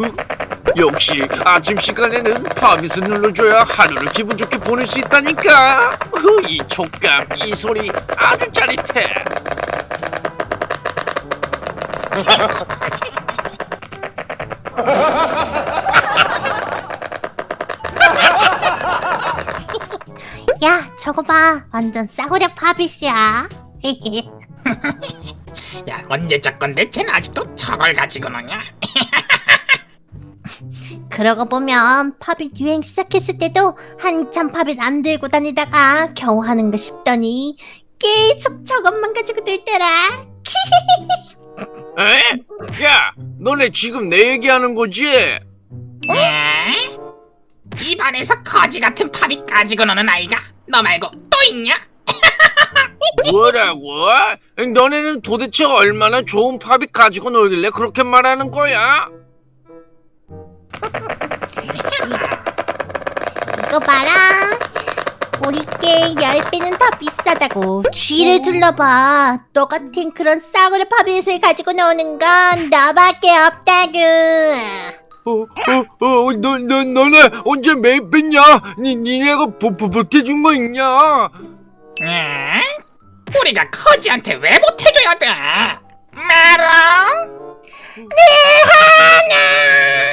흐, 역시 아침 시간에는 팝잇을 눌러줘야 하루를 기분 좋게 보낼 수 있다니까. 흐, 이 촉감, 이 소리 아주 짜릿해. 야, 저거 봐. 완전 싸구려 팝잇이야. 야 언제 적 건데 쟤는 아직도 저걸 가지고 노냐? 그러고 보면 pop it 유행 시작했을 때도 한참 pop it 안 들고 다니다가 겨우 하는 거 싶더니 계속 저것만 가지고 들더라. 에? 야, 너네 지금 내 얘기하는 거지? 에? 이 반에서 거지 같은 pop it 가지고 노는 아이가 너 말고 또 있냐? 뭐라고? 너네는 도대체 얼마나 좋은 pop it 가지고 놀길래 그렇게 말하는 거야? 이거 봐라. 우리 게 10배는 더 비싸다고 쥐를 둘러봐. 너 같은 그런 싸구려 팝잇을 가지고 노는 건 너밖에 없다구. 어, 어, 어, 너, 너, 너네 언제 매입 뺐냐? 니, 니네가 보, 보, 보태준 거 있냐? 에? 우리가 거지한테 왜 못해줘야 돼? 메롱? 얼레리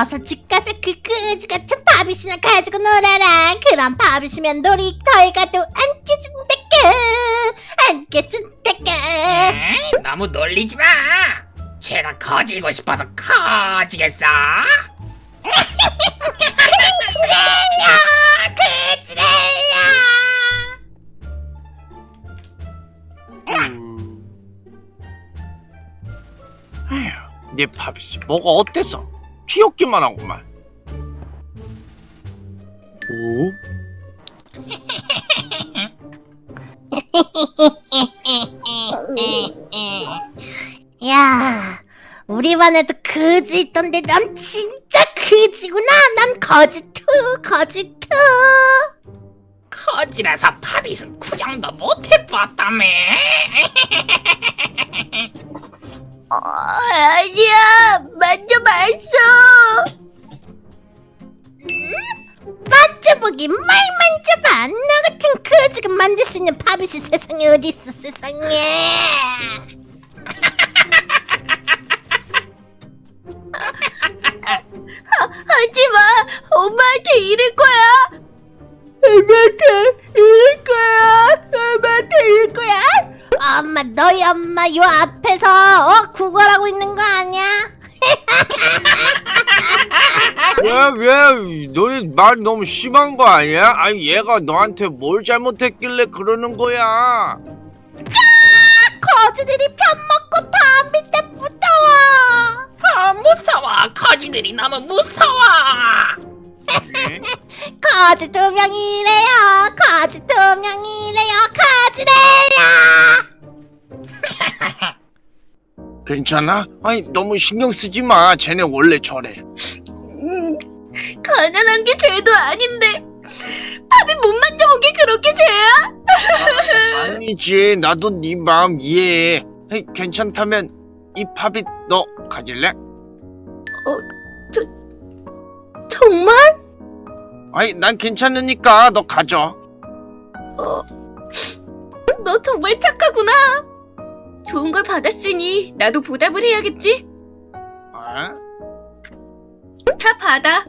어서 집 가서 그 그지 같은 밥이시나 가지고 놀아라 그럼 밥이시면 놀이터에 가도 안 깨진다까 안 깨진다까 에? 너무 놀리지 마. 쟤가 거지고 싶어서 거지겠어? 그래요 그지래요 아휴, 네 팝잇이 뭐가 어때서? 귀엽기만 하구만. 오? 야, 우리 반에도 그지 있던데 넌 진짜 그지구나. 난 거지 two, 거지 two. 거지라서 pop it은 구경도 못해봤다며. 어, 아니야, 만져봤어. 음? 만져보긴 말 만져봐. 나 같은 그지가 만질 수 있는 팝잇이 세상에 어디 있어, 세상에. 하지 마. 엄마한테 이럴 거야. 엄마한테 이럴 거야. 엄마한테 이럴 거야. 엄마, 너희 엄마 요 앞 에서 어 구걸하고 있는 거 아니야? 왜, 왜, 너네 말 너무 심한 거 아니야? 아니, 얘가 너한테 뭘 잘못했길래 그러는 거야? 거지들이 편 먹고 다 밑에 무서워. 아 무서워. 거지들이 너무 무서워. 거지 두 명이래요. 거지 두 명이래요. 거지래요. 괜찮아? 아니, 너무 신경 쓰지 마. 쟤네 원래 저래. 가난한 게 죄도 아닌데 밥이 못 만져본 게 그렇게 죄야? 아니지, 나도 네 마음 이해해. 괜찮다면 이 팝잇 너 가질래? 정말? 아니, 난 괜찮으니까 너 가져. 너 정말 착하구나. 좋은 걸 받았으니 나도 보답을 해야겠지? 어? 자, 받아.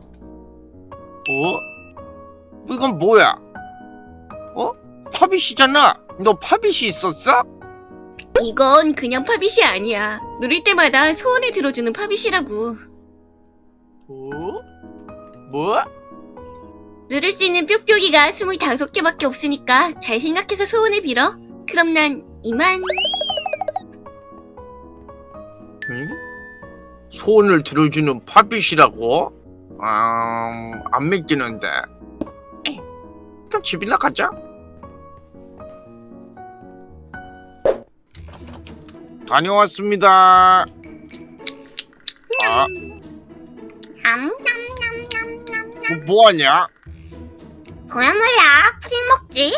어? 이건 뭐야? 어? 팝잇이잖아. 너 팝잇이 있었어? 이건 그냥 팝잇이 아니야. 누릴 때마다 소원을 들어주는 팝잇이라고. 어? 뭐? 누를 수 있는 뾱뾱이가 25개밖에 없으니까 잘 생각해서 소원을 빌어. 그럼 난 이만. 응? 소원을 들어주는 팝잇이라고? 음, 안 믿기는데. 일단 집이나 가자. 다녀왔습니다. 아. 뭐, 뭐하냐? 그야 몰라. 푸딩 먹지.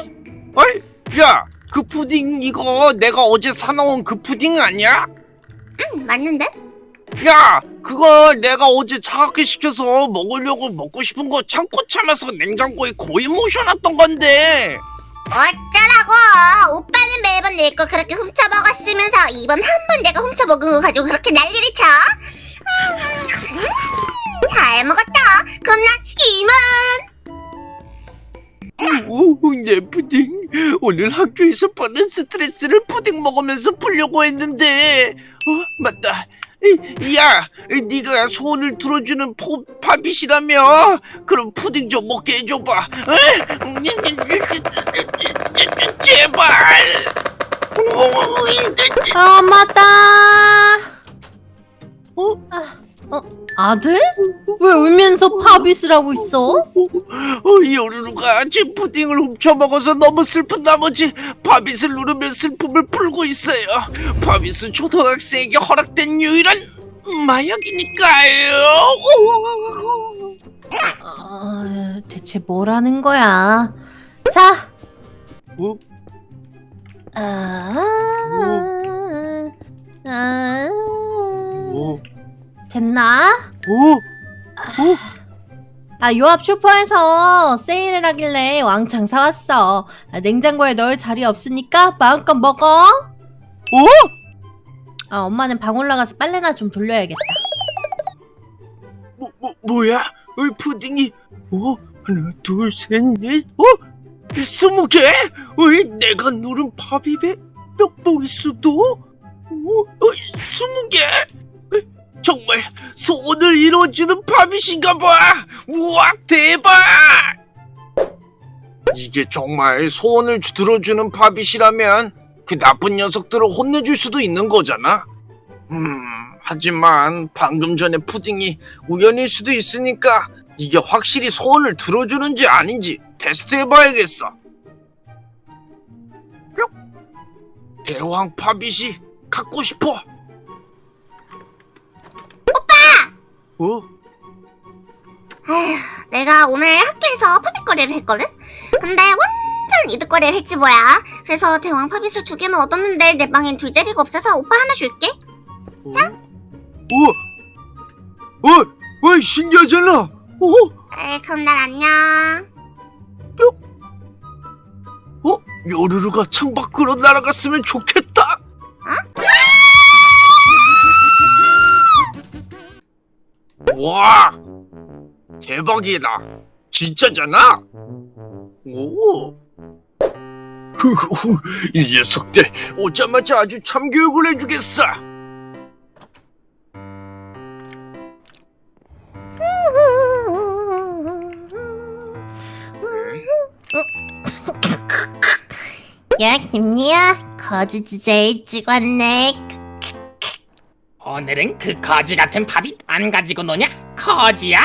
어이, 야, 그 푸딩 이거 내가 어제 사놓은 그 푸딩 아니야? 응, 맞는데? 야, 그거 내가 어제 차갑게 식혀서 먹으려고 먹고 싶은 거 참고 참아서 냉장고에 고이 모셔놨던 건데. 어쩌라고! 오빠는 매번 내 거 그렇게 훔쳐 먹었으면서 이번 한 번 내가 훔쳐 먹은 거 가지고 그렇게 난리를 쳐? 음, 잘 먹었다. 그럼 난 이만. 오, 내 푸딩. 오늘 학교에서 받는 스트레스를 푸딩 먹으면서 풀려고 했는데. 어, 맞다. 이, 야, 네가 소원을 들어주는 포, Pop It이라며? 그럼 푸딩 좀 먹게 해줘봐. 어? 제발. 아 맞다. 어? 아, 어 아들? 왜 울면서 파비스라고 있어? 어, 요루루가 제 푸딩을 훔쳐먹어서 너무 슬픈 나머지 바빗을 누르며 슬픔을 풀고 있어요. 바빗은 초등학생에게 허락된 유일한 마약이니까요. 아, 대체 뭐라는 거야? 자. 어? 아, 아, 어? 됐나? 어? 아, 요 앞 슈퍼에서 세일을 하길래 왕창 사왔어. 아, 냉장고에 넣을 자리 없으니까 마음껏 먹어. 어? 아, 엄마는 방 올라가서 빨래나 좀 돌려야겠다. 뭐, 뭐, 뭐야? 어, 푸딩이 어? 하나, 둘, 셋, 넷, 어? 스무 개? 어이, 내가 누른 바비의 뼈보이스도? 어? 어, 스무 개? 어, 정말 소원을 이루어주는 바빗인가 봐! 우와, 대박! 이게 정말 소원을 주- 들어주는 바빗이라면 그 나쁜 녀석들을 혼내줄 수도 있는 거잖아. 음, 하지만 방금 전에 푸딩이 우연일 수도 있으니까 이게 확실히 소원을 들어주는지 아닌지 테스트 해봐야겠어. 뿅. 대왕 파빗이 갖고 싶어. 어? 아휴, 내가 오늘 학교에서 팝잇거리를 했거든? 근데 완전 이득거리를 했지 뭐야. 그래서 대왕 팝잇을 두 개는 얻었는데 내 방엔 둘 자리가 없어서 오빠 하나 줄게. 어? 어? 어? 어? 신기하잖아. 어? 에이, 그럼 날 안녕. 어? 요루루가 창밖으로 날아갔으면 좋겠 와, 대박이다. 진짜잖아. 오. 이 녀석들 오자마자 아주 참교육을 해주겠어. 야, 김리야. 거지 주제일 찍었네. 오늘은 그 거지 같은 팝이 안 가지고 노냐? 거지야?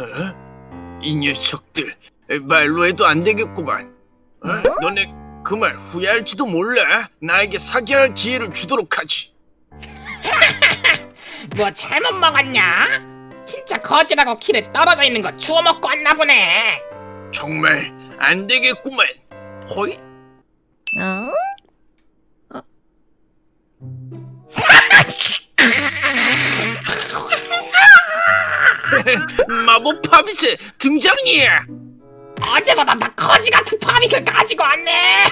어? 이 녀석들 말로 해도 안 되겠구만. 어? 너네 그 말 후회할지도 몰라. 나에게 사과할 기회를 주도록 하지. 뭐 잘못 먹었냐? 진짜 거지라고 길에 떨어져 있는 거 주워 먹고 왔나 보네. 정말 안 되겠구만. 호이? 어? 마법 파빗의 등장이야. 어제보다 더 거지 같은 팝잇을 가지고 왔네.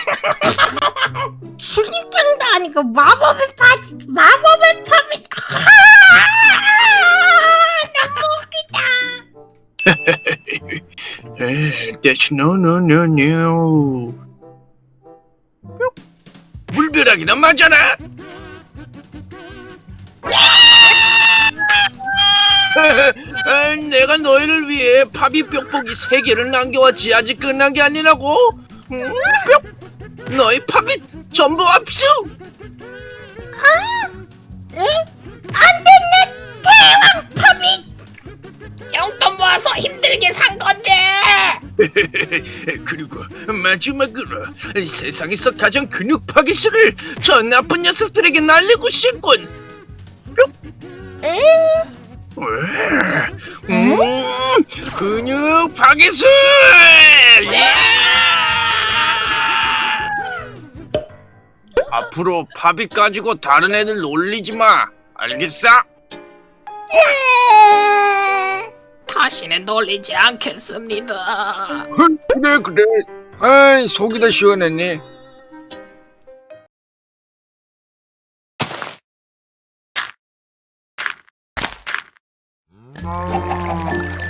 죽임병도 아니고 마법의 파티, 마법의 파티. 에이, That's no no no no. 물벼락이나 맞아라. 내가 너희를 위해 파비 뾱뽁이 세 개를 남겨왔지 아직 끝난 게 아니라고. 음, 뿅. 너희 파비 전부 압수. 용돈 모아서 힘들게 산 건데. 그리고 마지막으로 세상에서 가장 근육 파기술을 저 나쁜 녀석들에게 날리고 싶군. 뿅. 음, 근육 파기술! 앞으로 파비 가지고 다른 애들 놀리지 마. 알겠어? 다시는 놀리지 않겠습니다. 그래 그래. 아이 속이 다 시원했네. Thank.